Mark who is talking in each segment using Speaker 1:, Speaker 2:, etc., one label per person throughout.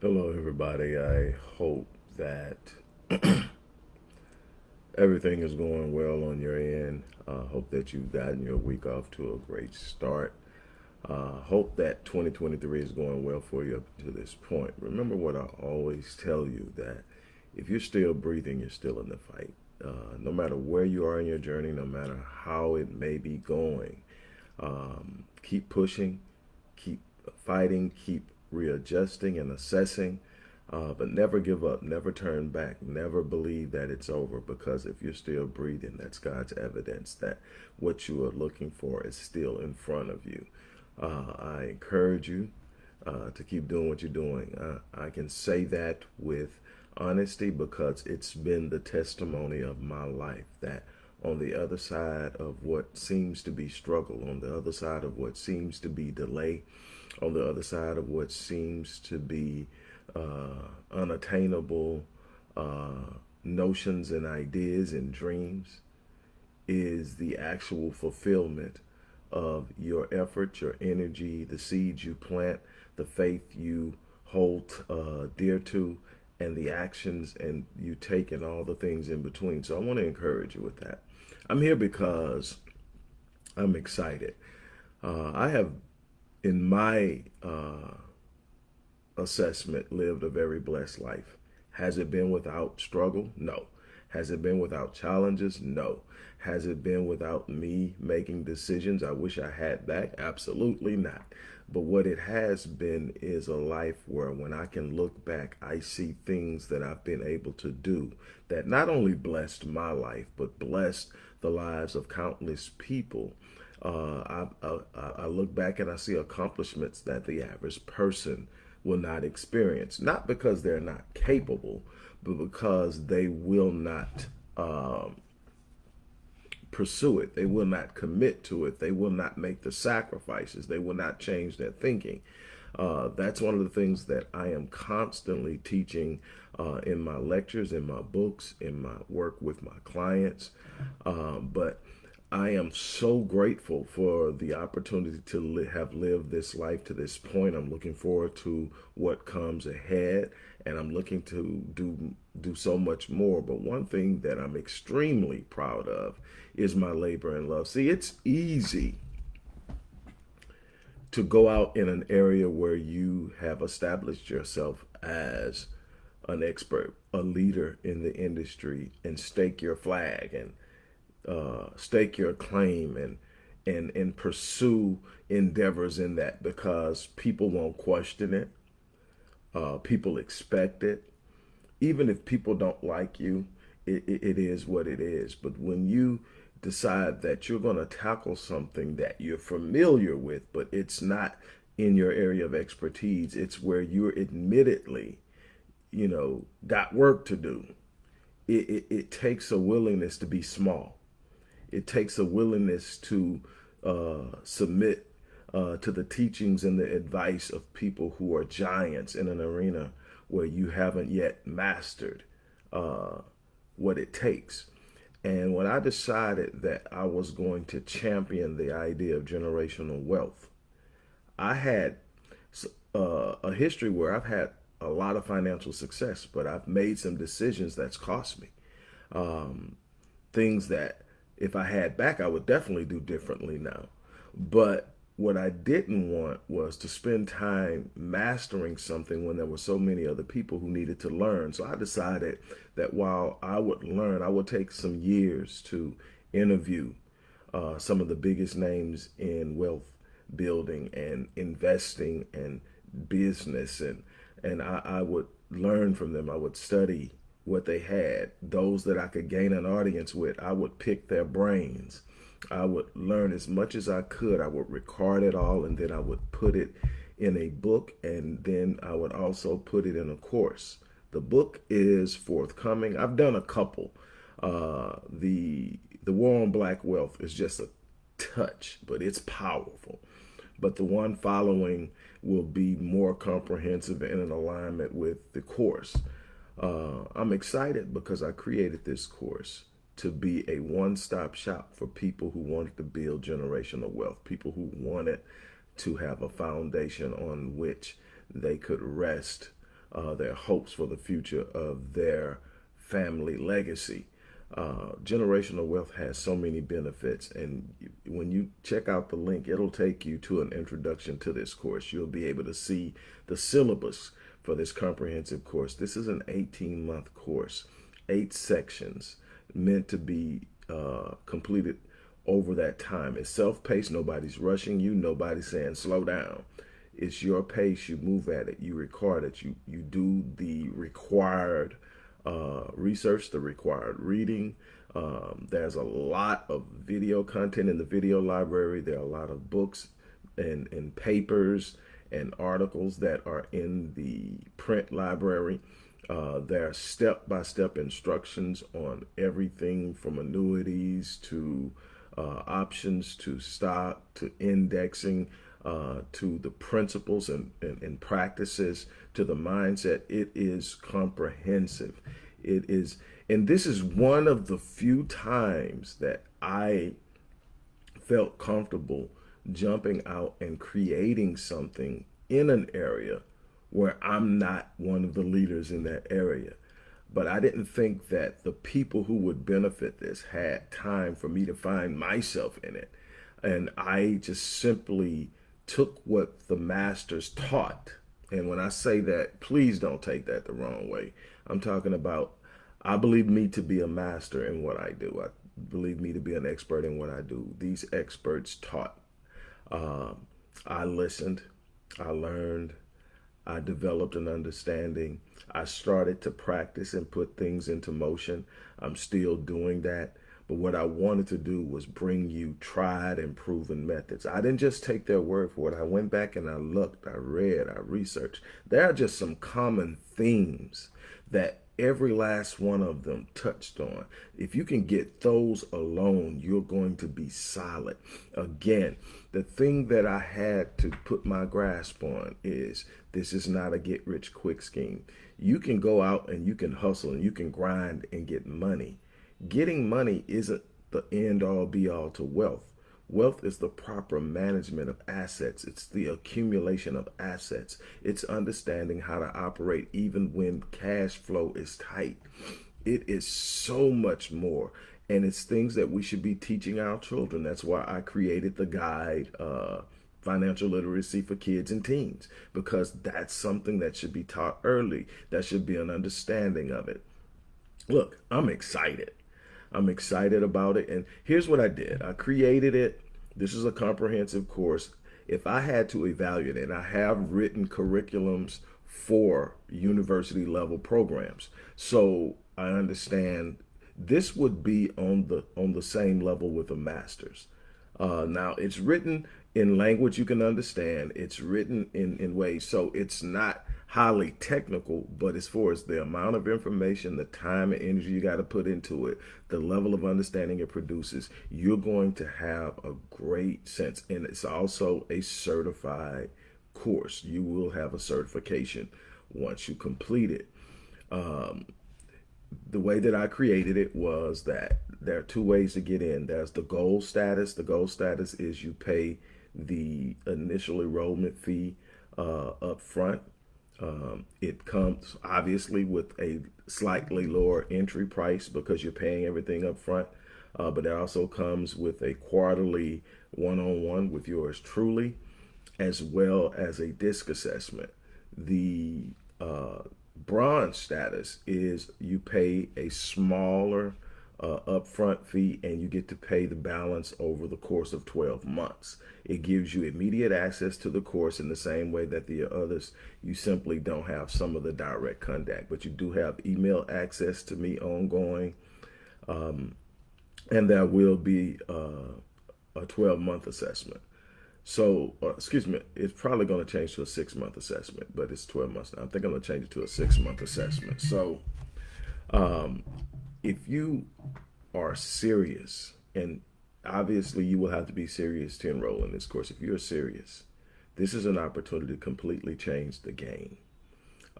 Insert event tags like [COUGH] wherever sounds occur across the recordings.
Speaker 1: Hello, everybody. I hope that [CLEARS THROAT] everything is going well on your end. Uh, hope that you've gotten your week off to a great start. Uh, hope that 2023 is going well for you up to this point. Remember what I always tell you that if you're still breathing, you're still in the fight. Uh, no matter where you are in your journey, no matter how it may be going, um, keep pushing, keep fighting, keep readjusting and assessing, uh, but never give up, never turn back, never believe that it's over because if you're still breathing, that's God's evidence that what you are looking for is still in front of you. Uh, I encourage you uh, to keep doing what you're doing. Uh, I can say that with honesty because it's been the testimony of my life that on the other side of what seems to be struggle, on the other side of what seems to be delay, on the other side of what seems to be uh, unattainable uh, notions and ideas and dreams is the actual fulfillment of your effort, your energy, the seeds you plant, the faith you hold uh, dear to, and the actions and you take and all the things in between. So I want to encourage you with that. I'm here because I'm excited. Uh, I have in my uh, assessment, lived a very blessed life. Has it been without struggle? No. Has it been without challenges? No. Has it been without me making decisions I wish I had back? Absolutely not. But what it has been is a life where when I can look back, I see things that I've been able to do that not only blessed my life, but blessed the lives of countless people uh, I, I, I look back and I see accomplishments that the average person will not experience, not because they're not capable, but because they will not um, pursue it. They will not commit to it. They will not make the sacrifices. They will not change their thinking. Uh, that's one of the things that I am constantly teaching uh, in my lectures, in my books, in my work with my clients. Um, but I am so grateful for the opportunity to li have lived this life to this point. I'm looking forward to what comes ahead and I'm looking to do do so much more. But one thing that I'm extremely proud of is my labor and love. See, it's easy to go out in an area where you have established yourself as an expert, a leader in the industry and stake your flag and uh, stake your claim and and and pursue endeavors in that because people won't question it. Uh, people expect it. Even if people don't like you, it, it, it is what it is. But when you decide that you're going to tackle something that you're familiar with, but it's not in your area of expertise, it's where you're admittedly, you know, got work to do. It, it, it takes a willingness to be small it takes a willingness to uh, submit uh, to the teachings and the advice of people who are giants in an arena where you haven't yet mastered uh, what it takes. And when I decided that I was going to champion the idea of generational wealth, I had uh, a history where I've had a lot of financial success, but I've made some decisions that's cost me. Um, things that if I had back, I would definitely do differently now. But what I didn't want was to spend time mastering something when there were so many other people who needed to learn. So I decided that while I would learn, I would take some years to interview uh, some of the biggest names in wealth building and investing and business. And, and I, I would learn from them. I would study what they had, those that I could gain an audience with, I would pick their brains. I would learn as much as I could. I would record it all and then I would put it in a book and then I would also put it in a course. The book is forthcoming. I've done a couple. Uh, the The War on Black Wealth is just a touch, but it's powerful. But the one following will be more comprehensive and in alignment with the course. Uh, I'm excited because I created this course to be a one-stop shop for people who wanted to build generational wealth, people who wanted to have a foundation on which they could rest uh, their hopes for the future of their family legacy. Uh, generational wealth has so many benefits, and when you check out the link, it'll take you to an introduction to this course. You'll be able to see the syllabus for this comprehensive course. This is an 18 month course, eight sections meant to be uh, completed over that time. It's self paced, nobody's rushing you, nobody's saying slow down. It's your pace, you move at it, you record it, you, you do the required uh, research, the required reading. Um, there's a lot of video content in the video library. There are a lot of books and, and papers and articles that are in the print library. Uh, there are step-by-step -step instructions on everything from annuities to uh, options to stock to indexing uh, to the principles and, and, and, practices to the mindset. It is comprehensive. It is, and this is one of the few times that I felt comfortable jumping out and creating something in an area where I'm not one of the leaders in that area. But I didn't think that the people who would benefit this had time for me to find myself in it. And I just simply took what the masters taught. And when I say that, please don't take that the wrong way. I'm talking about, I believe me to be a master in what I do. I believe me to be an expert in what I do. These experts taught. Um, I listened, I learned, I developed an understanding. I started to practice and put things into motion. I'm still doing that. But what I wanted to do was bring you tried and proven methods. I didn't just take their word for it. I went back and I looked, I read, I researched. There are just some common themes that every last one of them touched on. If you can get those alone, you're going to be solid. Again, the thing that I had to put my grasp on is this is not a get rich quick scheme. You can go out and you can hustle and you can grind and get money Getting money isn't the end all be all to wealth. Wealth is the proper management of assets. It's the accumulation of assets. It's understanding how to operate even when cash flow is tight. It is so much more. And it's things that we should be teaching our children. That's why I created the guide, uh, Financial Literacy for Kids and Teens, because that's something that should be taught early. That should be an understanding of it. Look, I'm excited. I'm excited about it. And here's what I did. I created it. This is a comprehensive course. If I had to evaluate it, I have written curriculums for university level programs. So I understand this would be on the on the same level with a master's. Uh, now it's written in language you can understand. It's written in, in ways so it's not highly technical, but as far as the amount of information, the time and energy you got to put into it, the level of understanding it produces, you're going to have a great sense. And it's also a certified course. You will have a certification once you complete it. Um, the way that I created it was that there are two ways to get in. There's the gold status. The gold status is you pay the initial enrollment fee uh, up front um, it comes obviously with a slightly lower entry price because you're paying everything up front, uh, but it also comes with a quarterly one-on-one -on -one with yours truly, as well as a disc assessment. The uh, bronze status is you pay a smaller uh, upfront fee and you get to pay the balance over the course of 12 months. It gives you immediate access to the course in the same way that the others, you simply don't have some of the direct contact, but you do have email access to me ongoing. Um, and there will be uh, a 12 month assessment. So, uh, excuse me, it's probably going to change to a six month assessment, but it's 12 months now. I think I'm going to change it to a six month assessment. So, um, if you are serious, and obviously you will have to be serious to enroll in this course. If you're serious, this is an opportunity to completely change the game.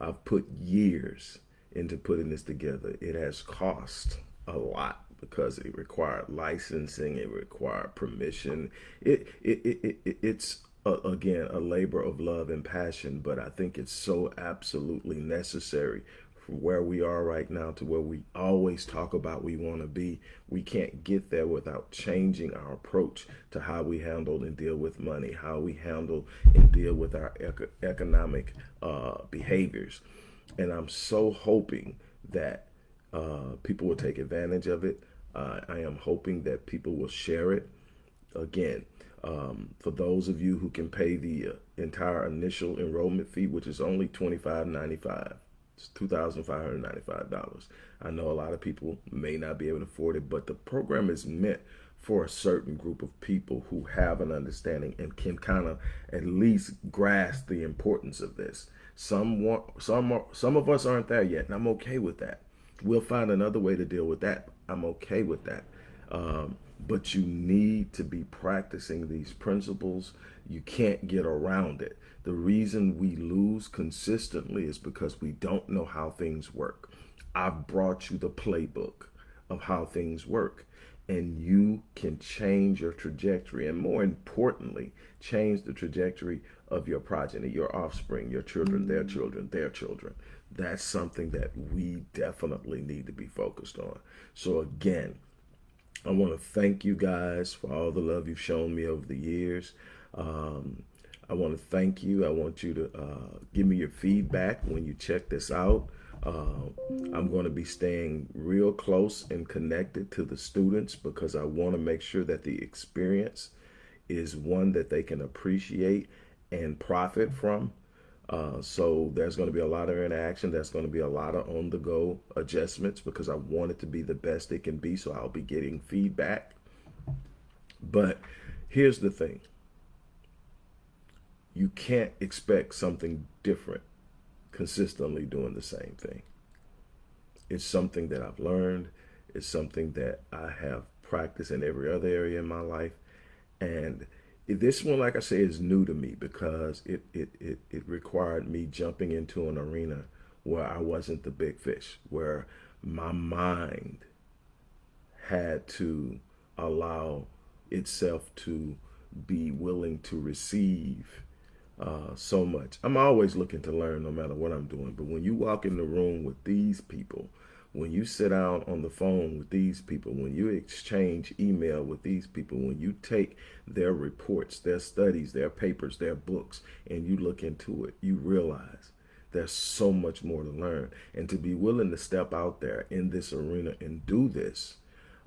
Speaker 1: I've put years into putting this together. It has cost a lot because it required licensing, it required permission. It, it, it, it it's again, a labor of love and passion, but I think it's so absolutely necessary from where we are right now to where we always talk about we want to be. We can't get there without changing our approach to how we handle and deal with money, how we handle and deal with our eco economic uh, behaviors. And I'm so hoping that uh, people will take advantage of it. Uh, I am hoping that people will share it. Again, um, for those of you who can pay the uh, entire initial enrollment fee, which is only $25.95, it's $2,595. I know a lot of people may not be able to afford it, but the program is meant for a certain group of people who have an understanding and can kind of at least grasp the importance of this. Some want, some are, some of us aren't there yet, and I'm okay with that. We'll find another way to deal with that. I'm okay with that. Um, but you need to be practicing these principles. You can't get around it. The reason we lose consistently is because we don't know how things work. I've brought you the playbook of how things work and you can change your trajectory and more importantly, change the trajectory of your progeny, your offspring, your children, mm -hmm. their children, their children. That's something that we definitely need to be focused on. So again, I want to thank you guys for all the love you've shown me over the years. Um, I want to thank you. I want you to uh, give me your feedback when you check this out. Uh, I'm going to be staying real close and connected to the students because I want to make sure that the experience is one that they can appreciate and profit from. Uh, so there's going to be a lot of interaction. There's going to be a lot of on-the-go adjustments because I want it to be the best it can be. So I'll be getting feedback. But here's the thing. You can't expect something different consistently doing the same thing. It's something that I've learned. It's something that I have practiced in every other area in my life. And this one, like I say, is new to me because it, it, it, it required me jumping into an arena where I wasn't the big fish, where my mind had to allow itself to be willing to receive uh, so much. I'm always looking to learn no matter what I'm doing. But when you walk in the room with these people when you sit down on the phone with these people, when you exchange email with these people, when you take their reports, their studies, their papers, their books, and you look into it, you realize there's so much more to learn. And to be willing to step out there in this arena and do this,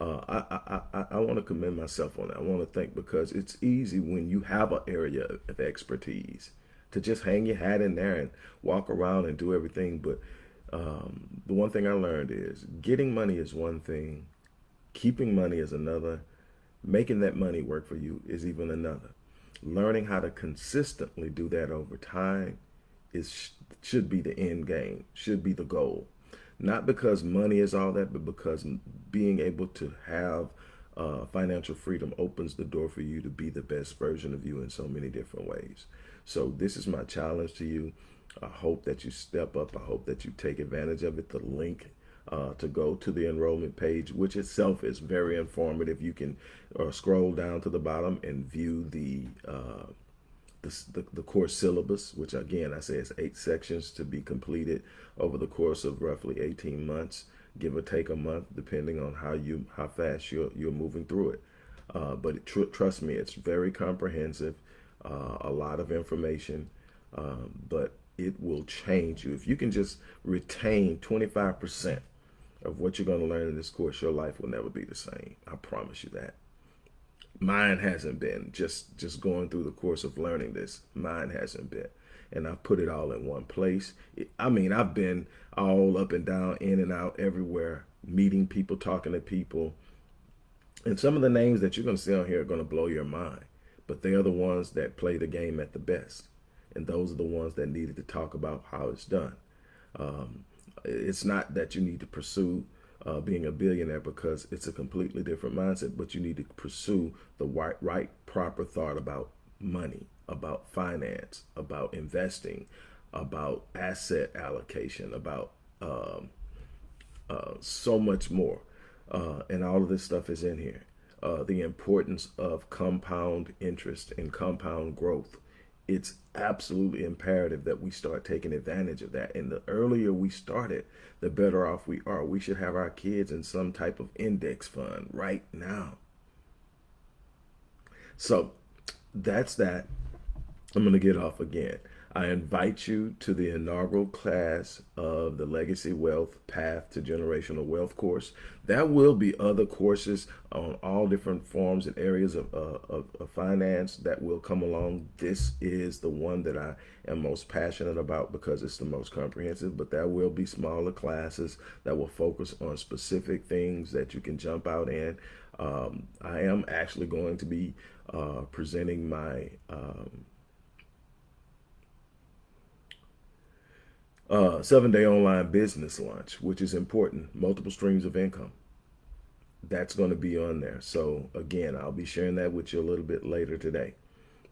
Speaker 1: uh, I, I, I, I want to commend myself on that. I want to thank because it's easy when you have an area of expertise to just hang your hat in there and walk around and do everything. But um, the one thing I learned is getting money is one thing, keeping money is another, making that money work for you is even another. Learning how to consistently do that over time is should be the end game, should be the goal. Not because money is all that, but because being able to have uh, financial freedom opens the door for you to be the best version of you in so many different ways. So this is my challenge to you. I hope that you step up. I hope that you take advantage of it. The link uh, to go to the enrollment page, which itself is very informative. You can uh, scroll down to the bottom and view the, uh, the, the, the, course syllabus, which again, I say is eight sections to be completed over the course of roughly 18 months, give or take a month, depending on how you how fast you're, you're moving through it. Uh, but it, tr trust me, it's very comprehensive, uh, a lot of information, um, but it will change you. If you can just retain 25% of what you're going to learn in this course, your life will never be the same. I promise you that. Mine hasn't been just just going through the course of learning this. Mine hasn't been. And I put it all in one place. I mean, I've been all up and down, in and out, everywhere, meeting people, talking to people. And some of the names that you're going to see on here are going to blow your mind. But they are the ones that play the game at the best and those are the ones that needed to talk about how it's done. Um, it's not that you need to pursue uh, being a billionaire because it's a completely different mindset, but you need to pursue the right, right, proper thought about money, about finance, about investing, about asset allocation, about um, uh, so much more. Uh, and all of this stuff is in here. Uh, the importance of compound interest and compound growth it's absolutely imperative that we start taking advantage of that. And the earlier we start it, the better off we are. We should have our kids in some type of index fund right now. So that's that. I'm going to get off again. I invite you to the inaugural class of the Legacy Wealth Path to Generational Wealth course. There will be other courses on all different forms and areas of, uh, of, of, finance that will come along. This is the one that I am most passionate about because it's the most comprehensive, but there will be smaller classes that will focus on specific things that you can jump out in. Um, I am actually going to be uh, presenting my um, uh, seven day online business launch, which is important, multiple streams of income. That's going to be on there. So, again, I'll be sharing that with you a little bit later today.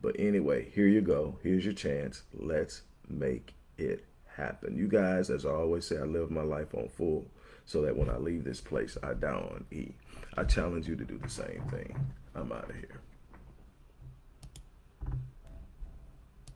Speaker 1: But anyway, here you go. Here's your chance. Let's make it happen. You guys, as I always say, I live my life on full so that when I leave this place, I die on E. I challenge you to do the same thing. I'm out of here.